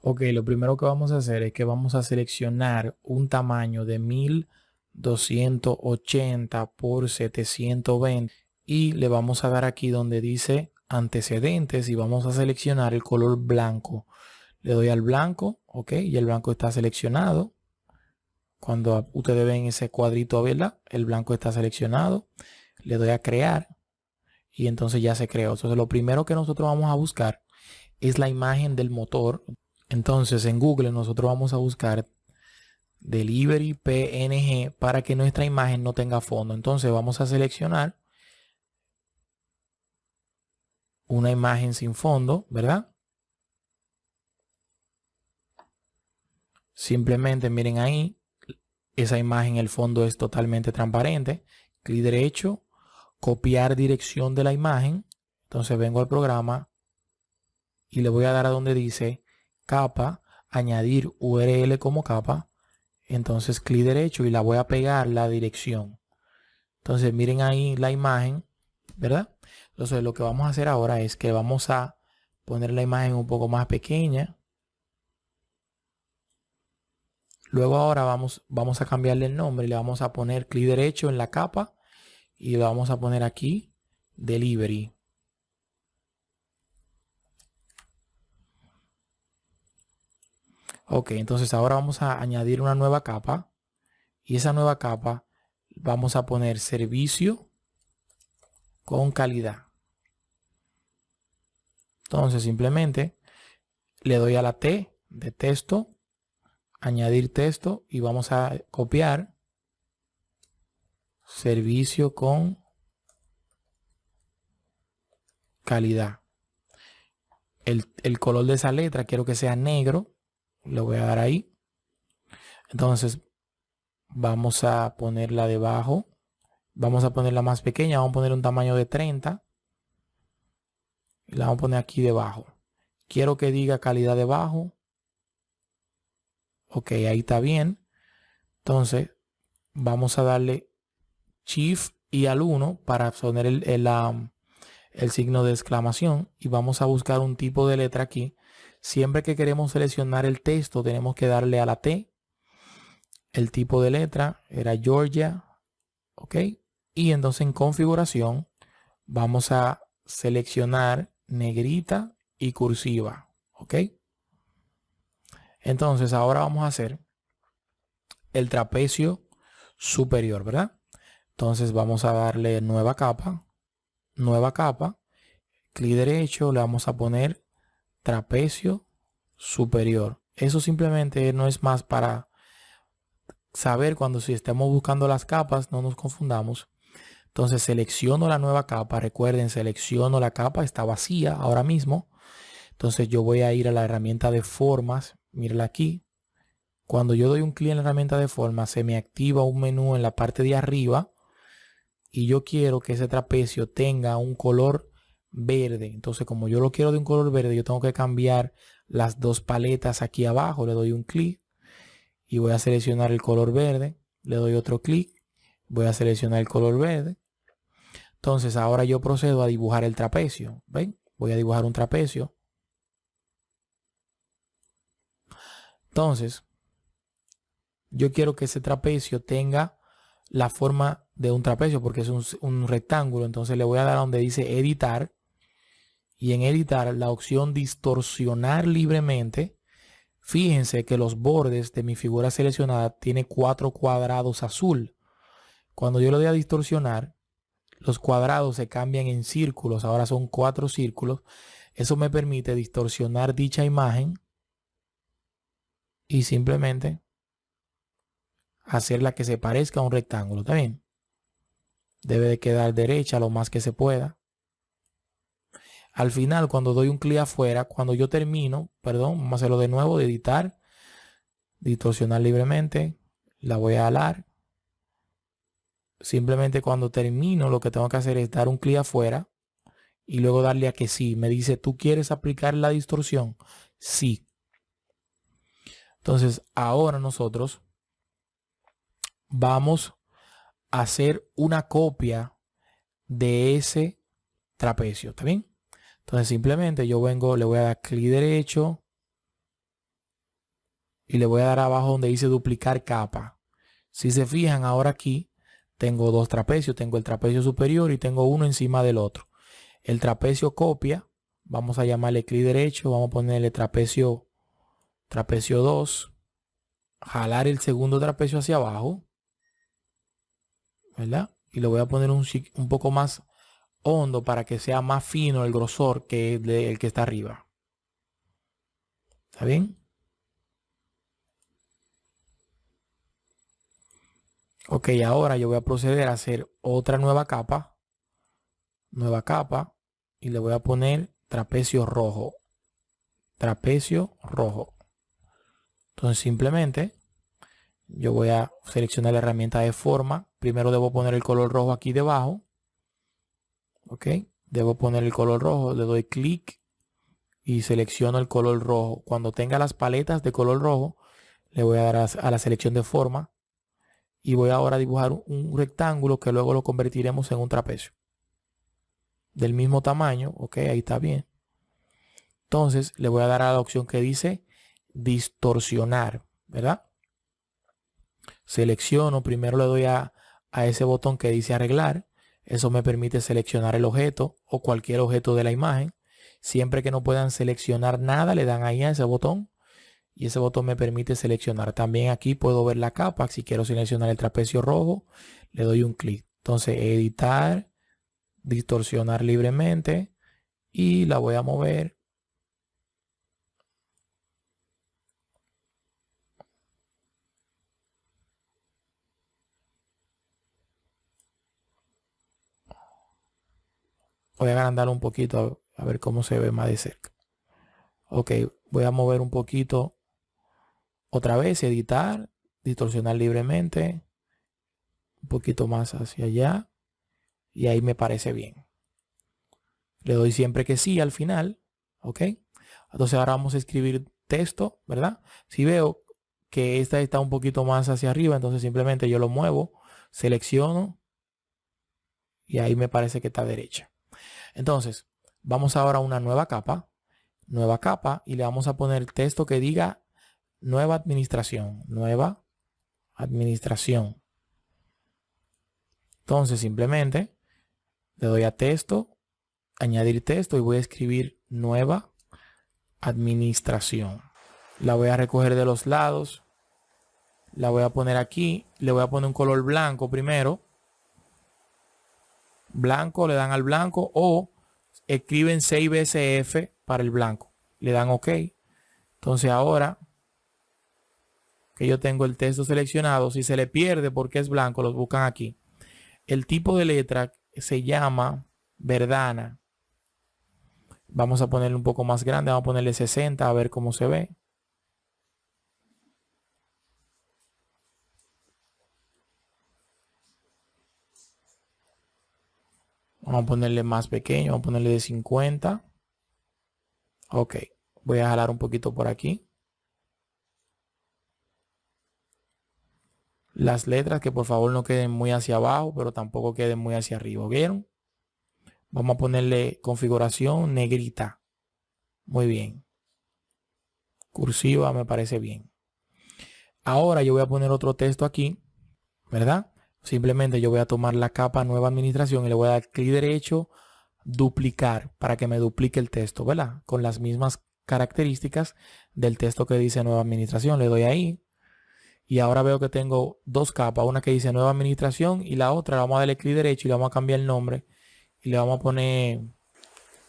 Ok, lo primero que vamos a hacer es que vamos a seleccionar un tamaño de 1280 por 720 y le vamos a dar aquí donde dice antecedentes y vamos a seleccionar el color blanco. Le doy al blanco, ok, y el blanco está seleccionado. Cuando ustedes ven ese cuadrito, ¿verdad? El blanco está seleccionado. Le doy a crear y entonces ya se creó. Entonces lo primero que nosotros vamos a buscar es la imagen del motor. Entonces en Google nosotros vamos a buscar Delivery PNG para que nuestra imagen no tenga fondo. Entonces vamos a seleccionar una imagen sin fondo, ¿verdad? Simplemente miren ahí, esa imagen, el fondo es totalmente transparente. Clic derecho, copiar dirección de la imagen. Entonces vengo al programa y le voy a dar a donde dice capa, añadir URL como capa. Entonces clic derecho y la voy a pegar la dirección. Entonces miren ahí la imagen, ¿verdad? Entonces lo que vamos a hacer ahora es que vamos a poner la imagen un poco más pequeña. Luego ahora vamos, vamos a cambiarle el nombre le vamos a poner clic derecho en la capa y le vamos a poner aquí delivery. Ok, entonces ahora vamos a añadir una nueva capa. Y esa nueva capa vamos a poner servicio con calidad. Entonces simplemente le doy a la T de texto, añadir texto y vamos a copiar servicio con calidad. El, el color de esa letra quiero que sea negro le voy a dar ahí. Entonces vamos a ponerla debajo. Vamos a ponerla más pequeña. Vamos a poner un tamaño de 30. Y la vamos a poner aquí debajo. Quiero que diga calidad debajo. Ok, ahí está bien. Entonces vamos a darle Shift y al 1 para poner el, el, el signo de exclamación. Y vamos a buscar un tipo de letra aquí Siempre que queremos seleccionar el texto tenemos que darle a la T. El tipo de letra era Georgia. ¿Ok? Y entonces en configuración vamos a seleccionar negrita y cursiva. ¿Ok? Entonces ahora vamos a hacer el trapecio superior, ¿verdad? Entonces vamos a darle nueva capa, nueva capa, clic derecho, le vamos a poner trapecio superior. Eso simplemente no es más para saber cuando si estamos buscando las capas no nos confundamos. Entonces selecciono la nueva capa. Recuerden, selecciono la capa. Está vacía ahora mismo. Entonces yo voy a ir a la herramienta de formas. Mírenla aquí. Cuando yo doy un clic en la herramienta de formas, se me activa un menú en la parte de arriba. Y yo quiero que ese trapecio tenga un color verde. Entonces, como yo lo quiero de un color verde, yo tengo que cambiar las dos paletas aquí abajo. Le doy un clic y voy a seleccionar el color verde. Le doy otro clic. Voy a seleccionar el color verde. Entonces, ahora yo procedo a dibujar el trapecio. ¿Ven? Voy a dibujar un trapecio. Entonces, yo quiero que ese trapecio tenga la forma de un trapecio porque es un, rectángulo. Entonces le voy a dar donde dice editar y en editar la opción distorsionar libremente, fíjense que los bordes de mi figura seleccionada tiene cuatro cuadrados azul. Cuando yo le doy a distorsionar, los cuadrados se cambian en círculos, ahora son cuatro círculos. Eso me permite distorsionar dicha imagen y simplemente hacerla que se parezca a un rectángulo. también Debe de quedar derecha lo más que se pueda. Al final, cuando doy un clic afuera, cuando yo termino, perdón, vamos a hacerlo de nuevo, de editar, distorsionar libremente, la voy a alar. Simplemente cuando termino, lo que tengo que hacer es dar un clic afuera y luego darle a que sí. Me dice, ¿tú quieres aplicar la distorsión? Sí. Entonces, ahora nosotros vamos a hacer una copia de ese trapecio. ¿Está bien? Entonces simplemente yo vengo, le voy a dar clic derecho, y le voy a dar abajo donde dice duplicar capa. Si se fijan ahora aquí tengo dos trapecios, tengo el trapecio superior y tengo uno encima del otro. El trapecio copia, vamos a llamarle clic derecho, vamos a ponerle trapecio, trapecio 2, jalar el segundo trapecio hacia abajo, ¿verdad? Y le voy a poner un, un poco más hondo para que sea más fino el grosor que el que está arriba. ¿Está bien? Ok, ahora yo voy a proceder a hacer otra nueva capa. Nueva capa. Y le voy a poner trapecio rojo. Trapecio rojo. Entonces simplemente yo voy a seleccionar la herramienta de forma. Primero debo poner el color rojo aquí debajo. Ok. Debo poner el color rojo. Le doy clic y selecciono el color rojo. Cuando tenga las paletas de color rojo, le voy a dar a la selección de forma. Y voy ahora a dibujar un rectángulo que luego lo convertiremos en un trapecio. Del mismo tamaño. Ok, ahí está bien. Entonces le voy a dar a la opción que dice distorsionar. ¿Verdad? Selecciono. Primero le doy a, a ese botón que dice arreglar eso me permite seleccionar el objeto o cualquier objeto de la imagen. Siempre que no puedan seleccionar nada, le dan ahí a ese botón. Y ese botón me permite seleccionar. También aquí puedo ver la capa. Si quiero seleccionar el trapecio rojo, le doy un clic. Entonces, editar, distorsionar libremente. Y la voy a mover Voy a agrandar un poquito a, ver cómo se ve más de cerca. Ok, voy a mover un poquito otra vez, editar, distorsionar libremente. Un poquito más hacia allá. Y ahí me parece bien. Le doy siempre que sí al final. Ok. Entonces ahora vamos a escribir texto, ¿verdad? Si veo que esta está un poquito más hacia arriba, entonces simplemente yo lo muevo, selecciono y ahí me parece que está derecha. Entonces, vamos ahora a una nueva capa, nueva capa, y le vamos a poner texto que diga nueva administración, nueva administración. Entonces, simplemente le doy a texto, añadir texto y voy a escribir nueva administración. La voy a recoger de los lados. La voy a poner aquí. Le voy a poner un color blanco primero blanco, le dan al blanco o escriben 6 BSF para el blanco. Le dan OK. Entonces ahora que yo tengo el texto seleccionado, si se le pierde porque es blanco, los buscan aquí. El tipo de letra se llama Verdana. Vamos a ponerle un poco más grande, vamos a ponerle 60 a ver cómo se ve. Vamos a ponerle más pequeño, vamos a ponerle de 50. Ok, voy a jalar un poquito por aquí. Las letras que por favor no queden muy hacia abajo, pero tampoco queden muy hacia arriba. ¿Vieron? Vamos a ponerle configuración negrita. Muy bien. Cursiva me parece bien. Ahora yo voy a poner otro texto aquí, ¿verdad? Simplemente yo voy a tomar la capa nueva administración y le voy a dar clic derecho, duplicar para que me duplique el texto, ¿verdad? Con las mismas características del texto que dice nueva administración. Le doy ahí. Y ahora veo que tengo dos capas, una que dice nueva administración y la otra, le vamos a darle clic derecho y le vamos a cambiar el nombre. Y le vamos a poner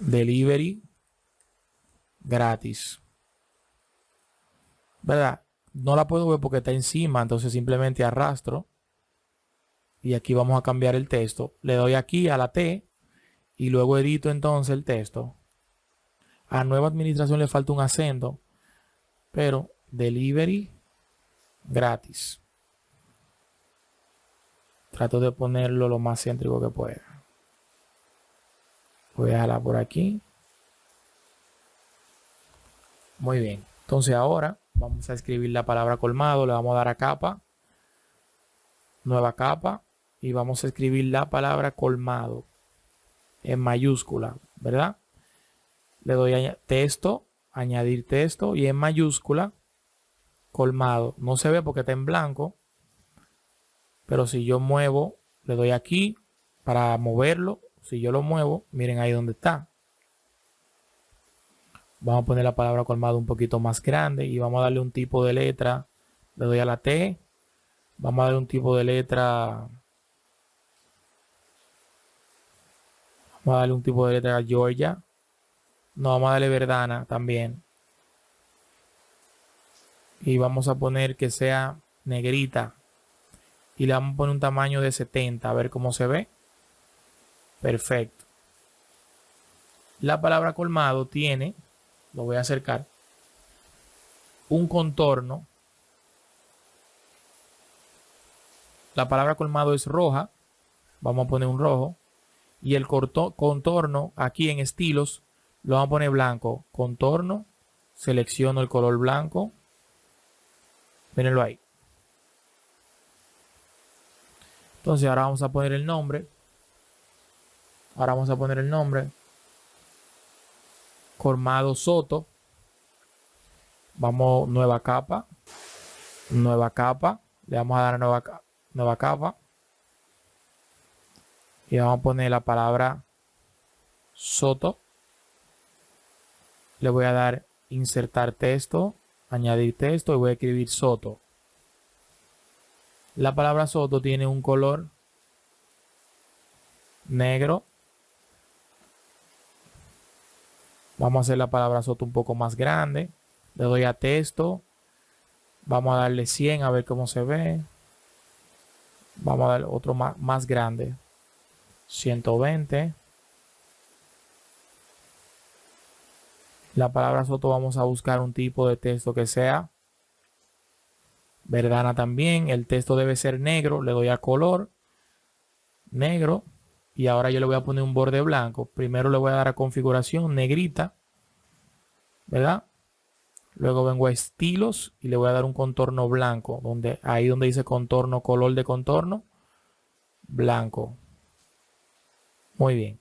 delivery gratis. ¿Verdad? No la puedo ver porque está encima, entonces simplemente arrastro y aquí vamos a cambiar el texto. Le doy aquí a la T y luego edito entonces el texto. A nueva administración le falta un acento, pero delivery gratis. Trato de ponerlo lo más céntrico que pueda. Voy a dejarla por aquí. Muy bien. Entonces ahora vamos a escribir la palabra colmado. Le vamos a dar a capa. Nueva capa y vamos a escribir la palabra colmado en mayúscula, ¿verdad? Le doy a texto, añadir texto y en mayúscula colmado. No se ve porque está en blanco. Pero si yo muevo, le doy aquí para moverlo. Si yo lo muevo, miren ahí donde está. Vamos a poner la palabra colmado un poquito más grande y vamos a darle un tipo de letra. Le doy a la T. Vamos a darle un tipo de letra. Vamos a darle un tipo de letra a Georgia. No, vamos a darle Verdana también. Y vamos a poner que sea negrita. Y le vamos a poner un tamaño de 70. A ver cómo se ve. Perfecto. La palabra colmado tiene lo voy a acercar, un contorno. La palabra colmado es roja. Vamos a poner un rojo. Y el contorno aquí en estilos lo vamos a poner blanco. Contorno. Selecciono el color blanco. Mírenlo ahí. Entonces ahora vamos a poner el nombre. Ahora vamos a poner el nombre. Colmado Soto. Vamos, nueva capa. Nueva capa. Le vamos a dar nueva, nueva capa. Y vamos a poner la palabra Soto. Le voy a dar insertar texto, añadir texto y voy a escribir Soto. La palabra Soto tiene un color negro Vamos a hacer la palabra soto un poco más grande. Le doy a texto. Vamos a darle 100 a ver cómo se ve. Vamos a darle otro más, más grande. 120. La palabra soto vamos a buscar un tipo de texto que sea verdana también. El texto debe ser negro. Le doy a color. Negro y ahora yo le voy a poner un borde blanco. Primero le voy a dar a configuración negrita, ¿verdad? Luego vengo a estilos y le voy a dar un contorno blanco, donde ahí donde dice contorno, color de contorno, blanco. Muy bien.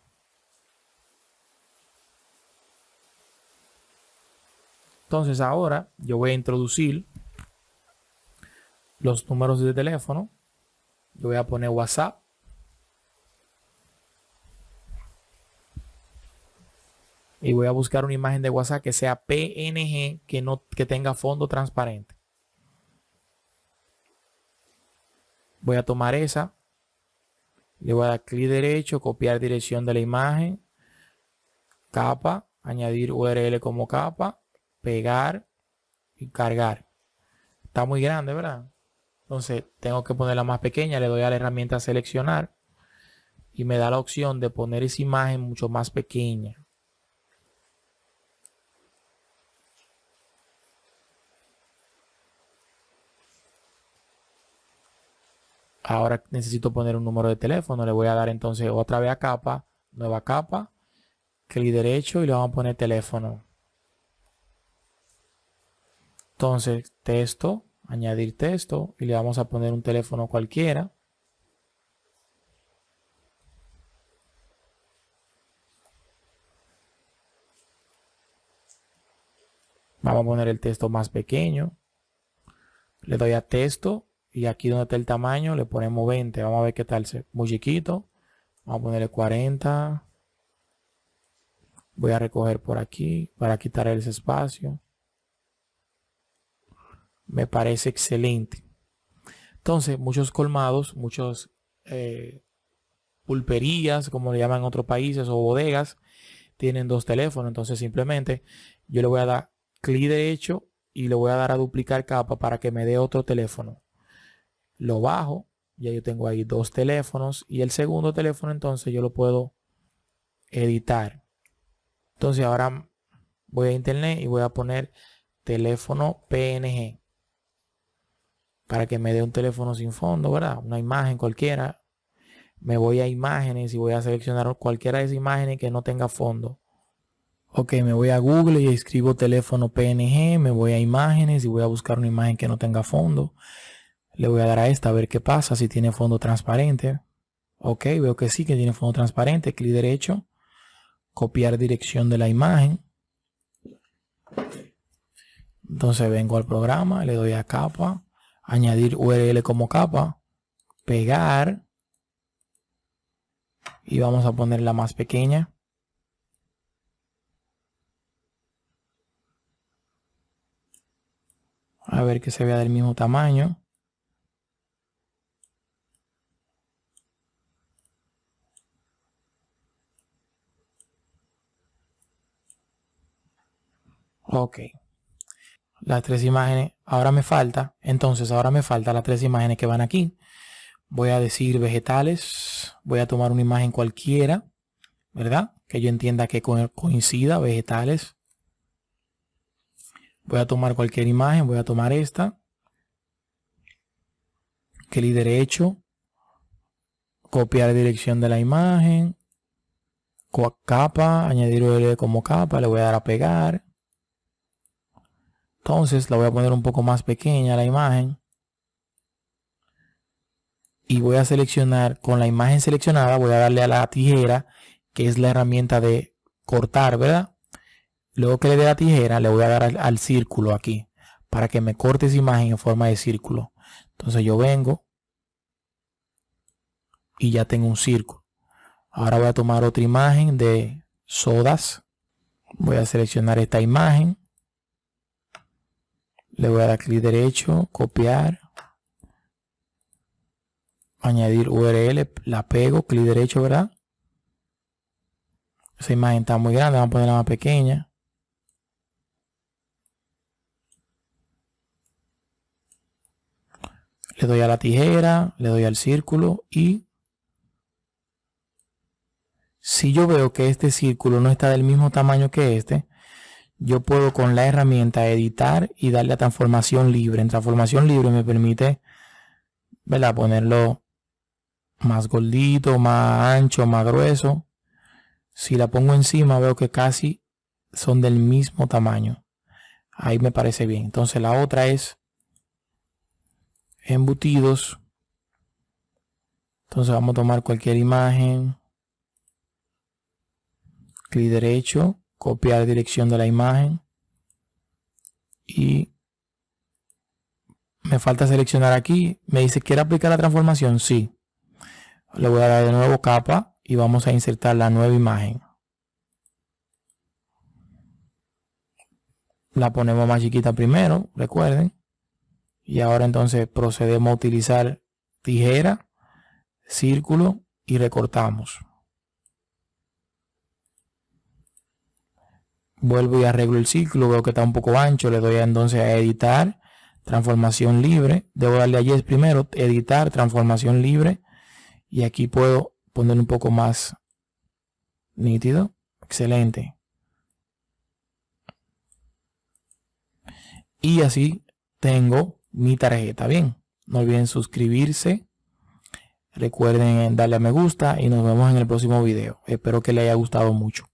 Entonces ahora yo voy a introducir los números de teléfono. Yo voy a poner WhatsApp. y voy a buscar una imagen de WhatsApp que sea PNG que no que tenga fondo transparente. Voy a tomar esa. Le voy a dar clic derecho, copiar dirección de la imagen, capa, añadir URL como capa, pegar y cargar. Está muy grande, ¿verdad? Entonces tengo que ponerla más pequeña, le doy a la herramienta seleccionar y me da la opción de poner esa imagen mucho más pequeña. Ahora necesito poner un número de teléfono. Le voy a dar entonces otra vez a capa, nueva capa, clic derecho y le vamos a poner teléfono. Entonces, texto, añadir texto y le vamos a poner un teléfono cualquiera. Vamos a poner el texto más pequeño. Le doy a texto y aquí donde está el tamaño le ponemos 20. Vamos a ver qué tal. Muy chiquito. Vamos a ponerle 40. Voy a recoger por aquí para quitar ese espacio. Me parece excelente. Entonces, muchos colmados, muchos eh, pulperías, como le llaman en otros países, o bodegas, tienen dos teléfonos. Entonces, simplemente yo le voy a dar clic derecho y le voy a dar a duplicar capa para que me dé otro teléfono lo bajo, ya yo tengo ahí dos teléfonos y el segundo teléfono entonces yo lo puedo editar. Entonces ahora voy a internet y voy a poner teléfono PNG para que me dé un teléfono sin fondo, ¿verdad? Una imagen cualquiera. Me voy a imágenes y voy a seleccionar cualquiera de esas imágenes que no tenga fondo. Ok, me voy a Google y escribo teléfono PNG, me voy a imágenes y voy a buscar una imagen que no tenga fondo. Le voy a dar a esta a ver qué pasa si tiene fondo transparente. Ok, veo que sí, que tiene fondo transparente. Clic derecho. Copiar dirección de la imagen. Entonces vengo al programa, le doy a capa, añadir URL como capa, pegar y vamos a ponerla más pequeña. A ver que se vea del mismo tamaño. Ok. Las tres imágenes. Ahora me falta. Entonces ahora me falta las tres imágenes que van aquí. Voy a decir vegetales. Voy a tomar una imagen cualquiera. ¿Verdad? Que yo entienda que coincida. Vegetales. Voy a tomar cualquier imagen. Voy a tomar esta. Clic derecho. Copiar dirección de la imagen. Capa. Añadir como capa. Le voy a dar a pegar entonces la voy a poner un poco más pequeña la imagen. Y voy a seleccionar, con la imagen seleccionada, voy a darle a la tijera, que es la herramienta de cortar, ¿verdad? Luego que le dé la tijera, le voy a dar al, al círculo aquí, para que me corte esa imagen en forma de círculo. Entonces yo vengo y ya tengo un círculo. Ahora voy a tomar otra imagen de sodas. Voy a seleccionar esta imagen le voy a dar clic derecho, copiar, añadir URL, la pego, clic derecho, ¿verdad? Esa imagen está muy grande, vamos a ponerla más pequeña. Le doy a la tijera, le doy al círculo y si yo veo que este círculo no está del mismo tamaño que este, yo puedo con la herramienta editar y darle a transformación libre. En transformación libre me permite ¿verdad? ponerlo más gordito, más ancho, más grueso. Si la pongo encima veo que casi son del mismo tamaño. Ahí me parece bien. Entonces la otra es embutidos. Entonces vamos a tomar cualquier imagen. Clic derecho copiar dirección de la imagen. Y me falta seleccionar aquí. Me dice quiere aplicar la transformación sí. Le voy a dar de nuevo capa y vamos a insertar la nueva imagen. La ponemos más chiquita primero recuerden. Y ahora entonces procedemos a utilizar tijera círculo y recortamos vuelvo y arreglo el ciclo, veo que está un poco ancho, le doy entonces a editar, transformación libre, debo darle a yes primero, editar, transformación libre, y aquí puedo poner un poco más nítido, excelente. Y así tengo mi tarjeta, bien, no olviden suscribirse, recuerden darle a me gusta y nos vemos en el próximo video, espero que les haya gustado mucho.